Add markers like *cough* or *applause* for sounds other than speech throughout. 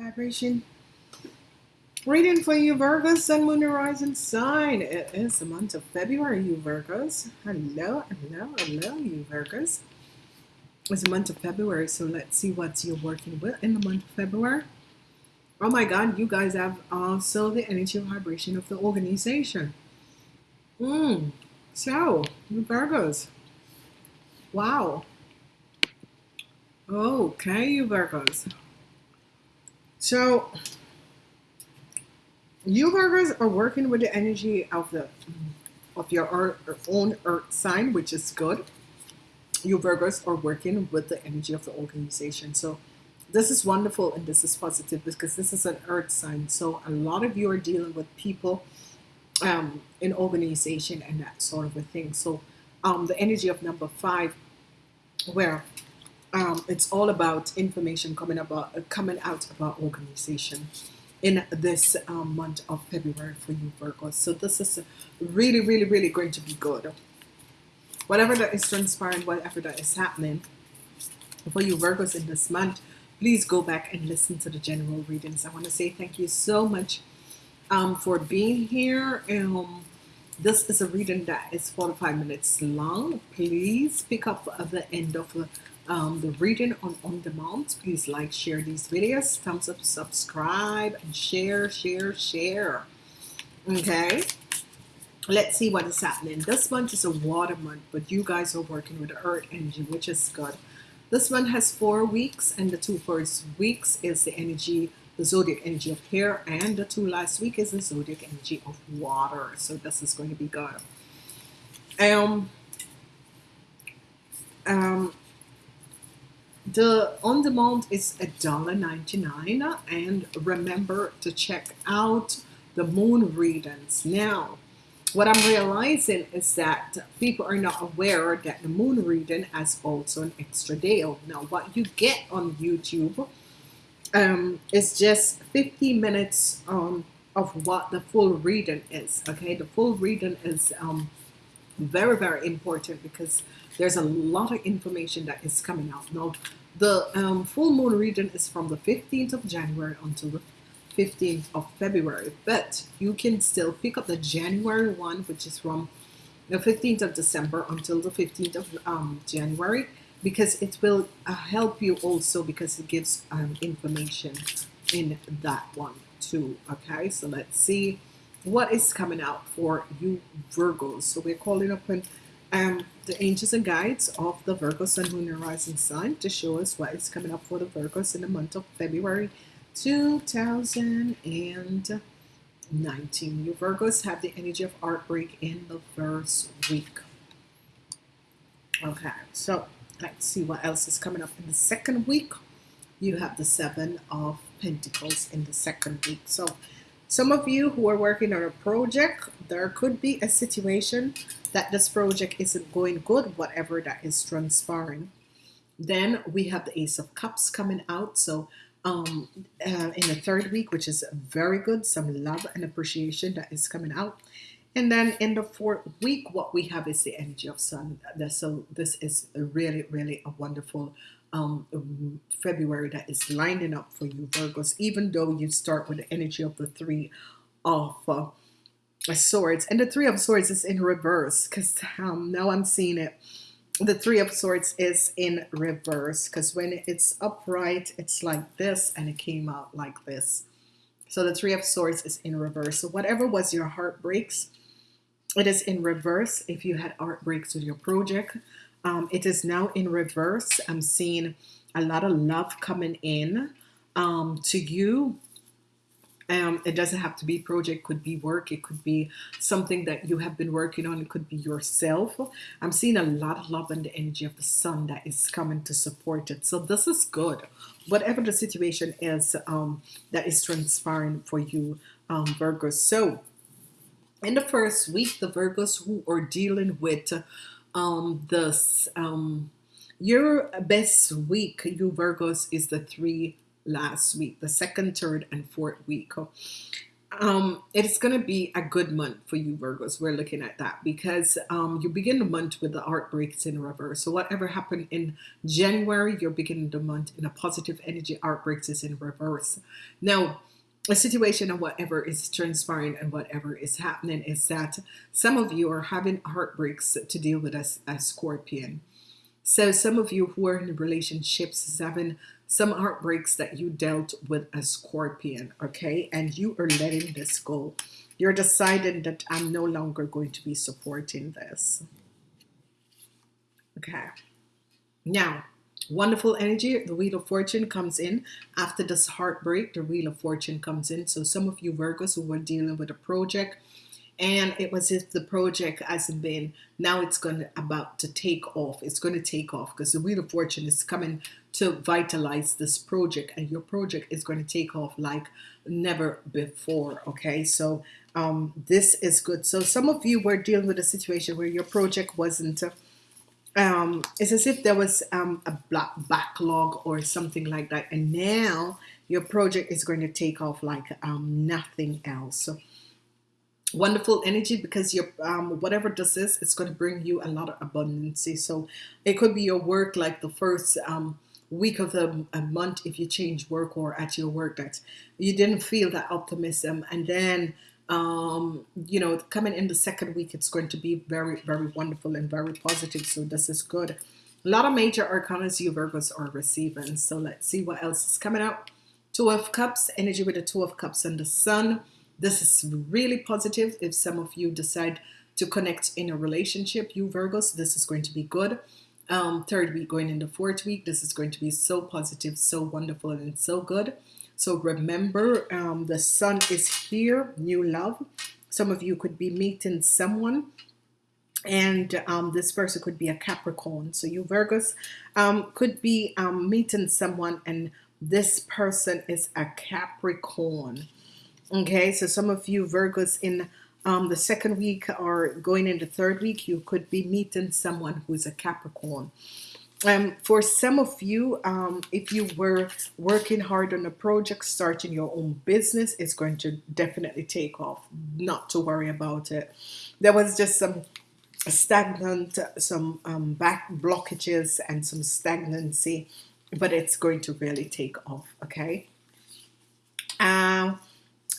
vibration reading for you Virgos. Sun Moon Horizon sign. It is the month of February you Virgos. Hello hello hello you Virgos. It's the month of February so let's see what you're working with in the month of February. Oh my god you guys have also the energy vibration of the organization. Mm. so you Virgos. Wow. Okay you Virgos. So you Virgos are working with the energy of the of your own earth sign, which is good. You Virgos are working with the energy of the organization. So this is wonderful and this is positive because this is an earth sign. So a lot of you are dealing with people um, in organization and that sort of a thing. So um, the energy of number five, where um, it's all about information coming about uh, coming out about organization in this um, month of February for you Virgos. So this is really, really, really going to be good. Whatever that is transpiring, whatever that is happening for you Virgos in this month, please go back and listen to the general readings. I want to say thank you so much um, for being here. Um, this is a reading that is 45 minutes long. Please pick up the end of the um, the reading on on demand please like share these videos thumbs up subscribe and share share share. Okay. Let's see what is happening. This month is a water month but you guys are working with the earth energy which is good. This one has four weeks and the two first weeks is the energy the zodiac energy of hair and the two last week is the zodiac energy of water. So this is going to be good. Um um the on demand is a dollar 99 and remember to check out the moon readings. Now what I'm realizing is that people are not aware that the moon reading has also an extra deal now what you get on YouTube um, is just 50 minutes um, of what the full reading is okay? The full reading is um, very very important because there's a lot of information that is coming out. Now the um, full moon reading is from the 15th of January until the 15th of February but you can still pick up the January one which is from the 15th of December until the 15th of um, January because it will uh, help you also because it gives um, information in that one too okay? So let's see what is coming out for you Virgos so we're calling upon um, the angels and guides of the Virgo Sun, Moon, and Rising Sun to show us what is coming up for the Virgos in the month of February 2019. You Virgos have the energy of heartbreak in the first week. Okay, so let's see what else is coming up in the second week. You have the Seven of Pentacles in the second week. So some of you who are working on a project, there could be a situation that this project isn't going good, whatever that is transpiring. Then we have the Ace of Cups coming out. So um, uh, in the third week, which is very good, some love and appreciation that is coming out. And then in the fourth week, what we have is the energy of sun. So this is really, really a wonderful um, February that is lining up for you Virgos even though you start with the energy of the three of uh, swords. And the three of swords is in reverse because um, now I'm seeing it. The three of swords is in reverse because when it's upright it's like this and it came out like this. So the three of swords is in reverse. So whatever was your heartbreaks it is in reverse. If you had heartbreaks with your project um, it is now in reverse. I'm seeing a lot of love coming in um, to you. Um, it doesn't have to be project. Could be work. It could be something that you have been working on. It could be yourself. I'm seeing a lot of love and the energy of the sun that is coming to support it. So this is good. Whatever the situation is um, that is transpiring for you um, Virgos so in the first week the Virgos who are dealing with um, this um, your best week, you Virgos, is the three last week, the second, third, and fourth week. Um, it's going to be a good month for you Virgos. We're looking at that because um, you begin the month with the heartbreaks in reverse. So whatever happened in January, you're beginning the month in a positive energy. Heartbreaks is in reverse. Now, a situation of whatever is transpiring and whatever is happening is that some of you are having heartbreaks to deal with as a scorpion. So some of you who are in relationships is having some heartbreaks that you dealt with a scorpion, okay? And you are letting this go. You're deciding that I'm no longer going to be supporting this. Okay. Now, wonderful energy. The Wheel of Fortune comes in. After this heartbreak, the Wheel of Fortune comes in. So some of you Virgos who were dealing with a project, and it was if the project hasn't been now it's going to about to take off it's going to take off because the wheel of fortune is coming to vitalize this project and your project is going to take off like never before okay so um, this is good so some of you were dealing with a situation where your project wasn't um, it's as if there was um, a black backlog or something like that. And now your project is going to take off like um, nothing else. So wonderful energy because your um, whatever this is it's going to bring you a lot of abundance so it could be your work like the first um, week of the month if you change work or at your work that you didn't feel that optimism. And then um, you know coming in the second week it's going to be very very wonderful and very positive so this is good a lot of major arcanas you Virgos are receiving so let's see what else is coming out two of cups energy with the two of cups and the sun this is really positive if some of you decide to connect in a relationship, you Virgos, this is going to be good. Um, third week going into fourth week, this is going to be so positive, so wonderful, and so good. So remember, um, the sun is here, new love. Some of you could be meeting someone and um, this person could be a Capricorn. So you Virgos um, could be um, meeting someone and this person is a Capricorn. Okay, so some of you Virgos in um, the second week or going into third week, you could be meeting someone who's a Capricorn. Um, for some of you, um, if you were working hard on a project, starting your own business, it's going to definitely take off. Not to worry about it. There was just some stagnant, some um, back blockages and some stagnancy, but it's going to really take off. Okay. Um,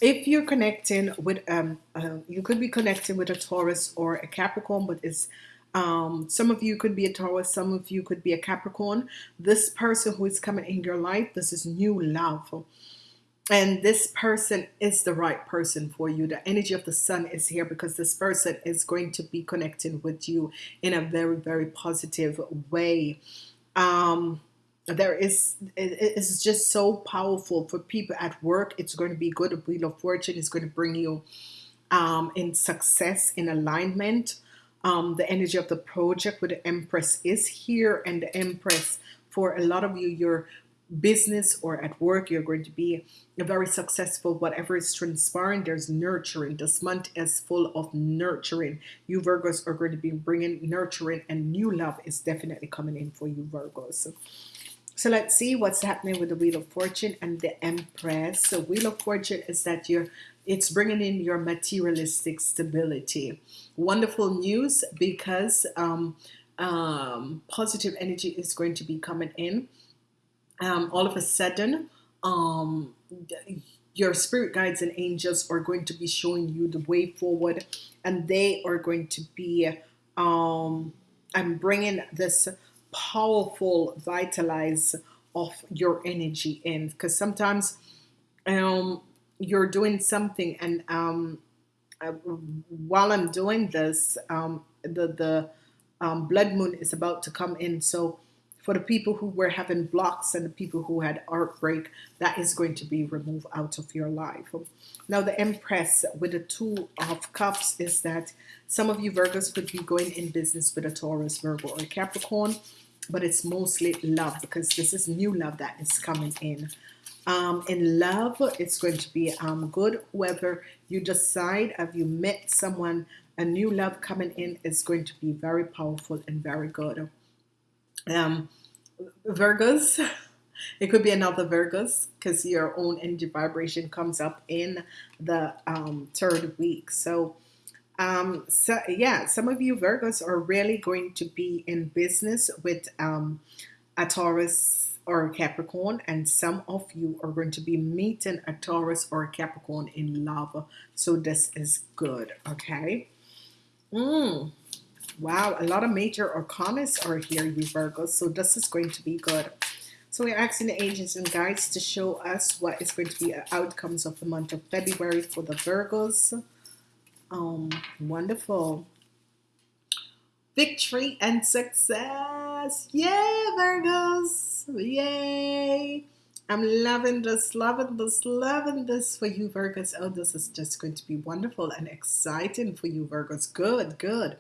if you're connecting with um, uh, you could be connecting with a Taurus or a Capricorn but it's um, some of you could be a Taurus some of you could be a Capricorn. This person who is coming in your life this is new love. And this person is the right person for you. The energy of the sun is here because this person is going to be connecting with you in a very very positive way. Um, there is it's just so powerful for people at work. It's going to be good. A wheel of fortune is going to bring you um, in success in alignment um, the energy of the project with the empress is here and the empress for a lot of you your business or at work you're going to be very successful whatever is transpiring there's nurturing. This month is full of nurturing. You Virgos are going to be bringing nurturing and new love is definitely coming in for you Virgos. So let's see what's happening with the Wheel of Fortune and the Empress. So Wheel of Fortune is that you're it's bringing in your materialistic stability. Wonderful news because um, um, positive energy is going to be coming in. Um, all of a sudden, um, your spirit guides and angels are going to be showing you the way forward, and they are going to be um, I'm bringing this powerful vitalize of your energy in because sometimes um, you're doing something and um, uh, while I'm doing this um, the the um, blood moon is about to come in. So for the people who were having blocks and the people who had heartbreak that is going to be removed out of your life. Now the Empress with the two of cups is that some of you Virgos could be going in business with a Taurus Virgo or Capricorn but it's mostly love because this is new love that is coming in um, in love it's going to be um, good whether you decide have you met someone a new love coming in is going to be very powerful and very good. Um, Virgos, *laughs* it could be another Virgos because your own energy vibration comes up in the um, third week. So, um, so yeah, some of you Virgos are really going to be in business with um, a Taurus or a Capricorn, and some of you are going to be meeting a Taurus or a Capricorn in love. So this is good, okay? Mm. Wow, a lot of major arcanas are here, you Virgos. So this is going to be good. So we're asking the agents and guides to show us what is going to be outcomes of the month of February for the Virgos. Um, wonderful. Victory and success. Yay, Virgos. Yay. I'm loving this, loving this, loving this for you, Virgos. Oh, this is just going to be wonderful and exciting for you, Virgos. Good, good.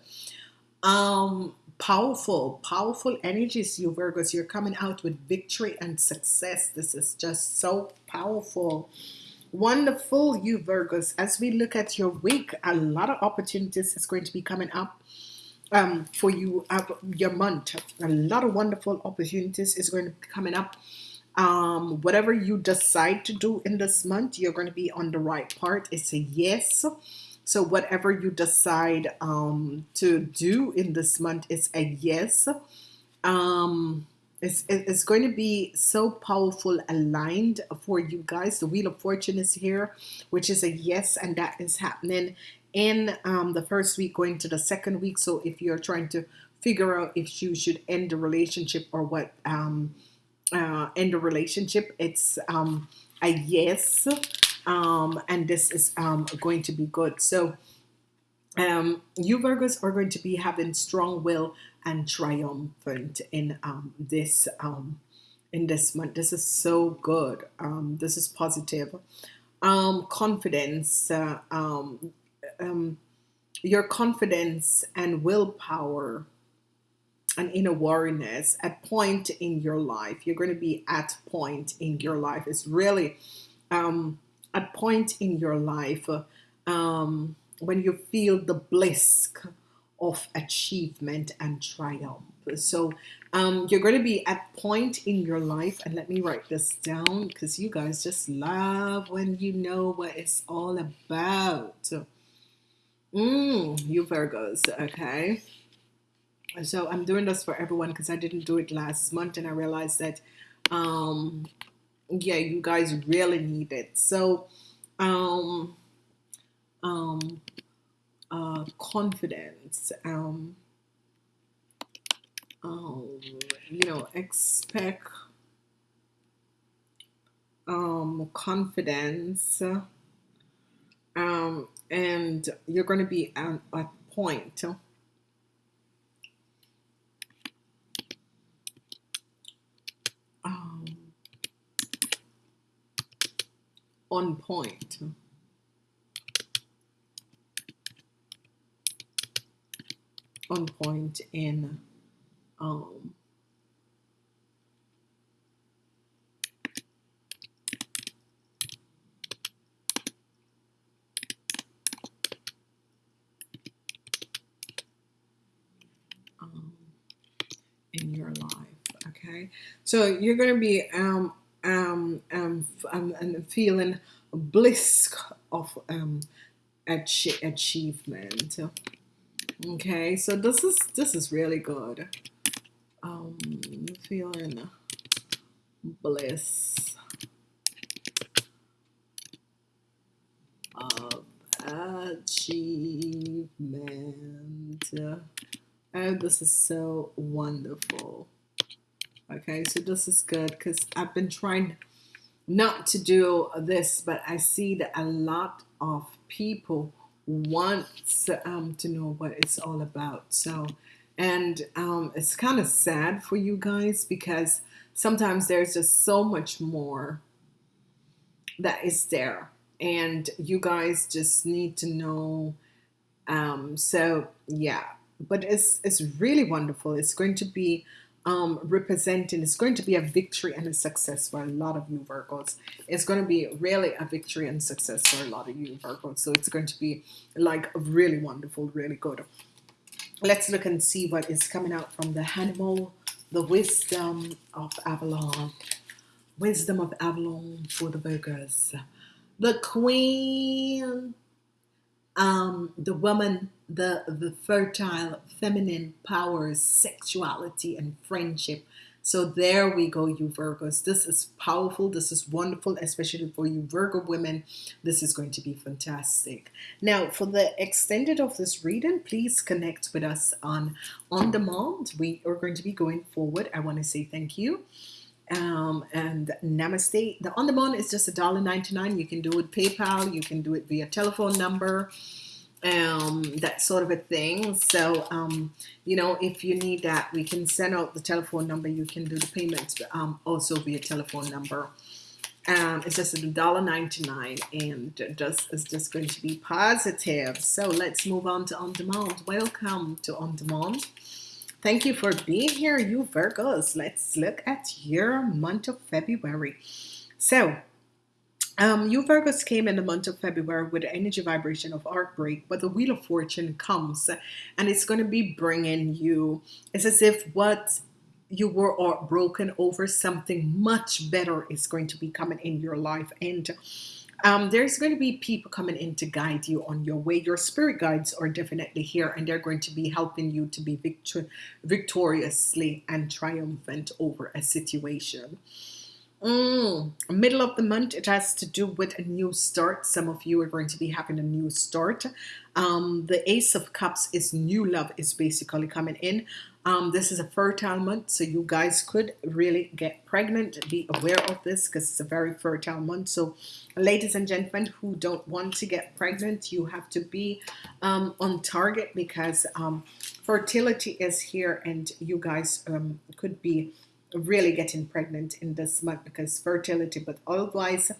Um, powerful, powerful energies, you Virgos. You're coming out with victory and success. This is just so powerful. Wonderful, you Virgos. As we look at your week, a lot of opportunities is going to be coming up um, for you, uh, your month. A lot of wonderful opportunities is going to be coming up. Um, whatever you decide to do in this month, you're going to be on the right part. It's a yes. So whatever you decide um, to do in this month is a yes. Um, it's, it's going to be so powerful aligned for you guys. The Wheel of Fortune is here, which is a yes, and that is happening in um, the first week going to the second week. So if you're trying to figure out if you should end the relationship or what um, uh, end the relationship, it's um, a yes. Um, and this is um, going to be good. So um, you Virgos are going to be having strong will and triumphant in this in this month. This is so good. Um, this is positive. Um, confidence. Uh, um, um, your confidence and willpower and inner awareness at point in your life. You're going to be at point in your life. It's really um, at point in your life um, when you feel the bliss of achievement and triumph. So um, you're going to be at point in your life and let me write this down because you guys just love when you know what it's all about Mm, you Virgos, okay. So I'm doing this for everyone because I didn't do it last month and I realized that, um, yeah, you guys really need it. So, um, um, uh, confidence, um, um, you know, expect, um, confidence, and you're going to be at a point. Um, on point. On point in um, in your life. Okay, so you're going to be um, um, um, um, feeling bliss of um, ach- achievement. Okay, so this is this is really good. Um, feeling bliss of achievement. Oh, this is so wonderful. Okay, so this is good because I've been trying not to do this, but I see that a lot of people want um, to know what it's all about. So, and um, it's kind of sad for you guys because sometimes there's just so much more that is there, and you guys just need to know. Um, so, yeah, but it's it's really wonderful. It's going to be um, representing it's going to be a victory and a success for a lot of you Virgos. It's going to be really a victory and success for a lot of you Virgos. So it's going to be like really wonderful, really good. Let's look and see what is coming out from the animal, the wisdom of Avalon. Wisdom of Avalon for the Virgos. The Queen um, the woman, the the fertile feminine powers, sexuality and friendship. So there we go, you Virgos. This is powerful. This is wonderful, especially for you Virgo women. This is going to be fantastic. Now, for the extended of this reading, please connect with us on on demand. We are going to be going forward. I want to say thank you um, and namaste. The on demand is just a dollar ninety nine. You can do it PayPal, you can do it via telephone number, um, that sort of a thing. So, um, you know, if you need that, we can send out the telephone number. You can do the payments um, also via telephone number. Um, it's just a dollar ninety nine, and just it's just going to be positive. So let's move on to on demand. Welcome to on demand. Thank you for being here, you Virgos. Let's look at your month of February. So, um, you Virgos came in the month of February with the energy vibration of heartbreak, but the Wheel of Fortune comes and it's going to be bringing you, it's as if what you were broken over something much better is going to be coming in your life. And um, there's going to be people coming in to guide you on your way. Your spirit guides are definitely here, and they're going to be helping you to be victor- victoriously and triumphant over a situation. Mm, middle of the month, it has to do with a new start. Some of you are going to be having a new start. Um, the Ace of Cups is new love is basically coming in. Um, this is a fertile month, so you guys could really get pregnant. Be aware of this because it's a very fertile month. So, ladies and gentlemen who don't want to get pregnant, you have to be um, on target because um, fertility is here, and you guys um, could be really getting pregnant in this month because fertility, but otherwise,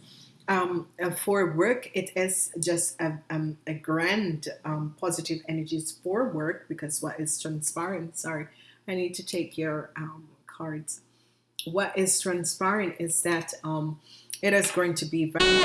um, uh, for work, it is just a, um, a grand um, positive energies for work because what is transpiring, sorry, I need to take your um, cards. What is transpiring is that um, it is going to be very.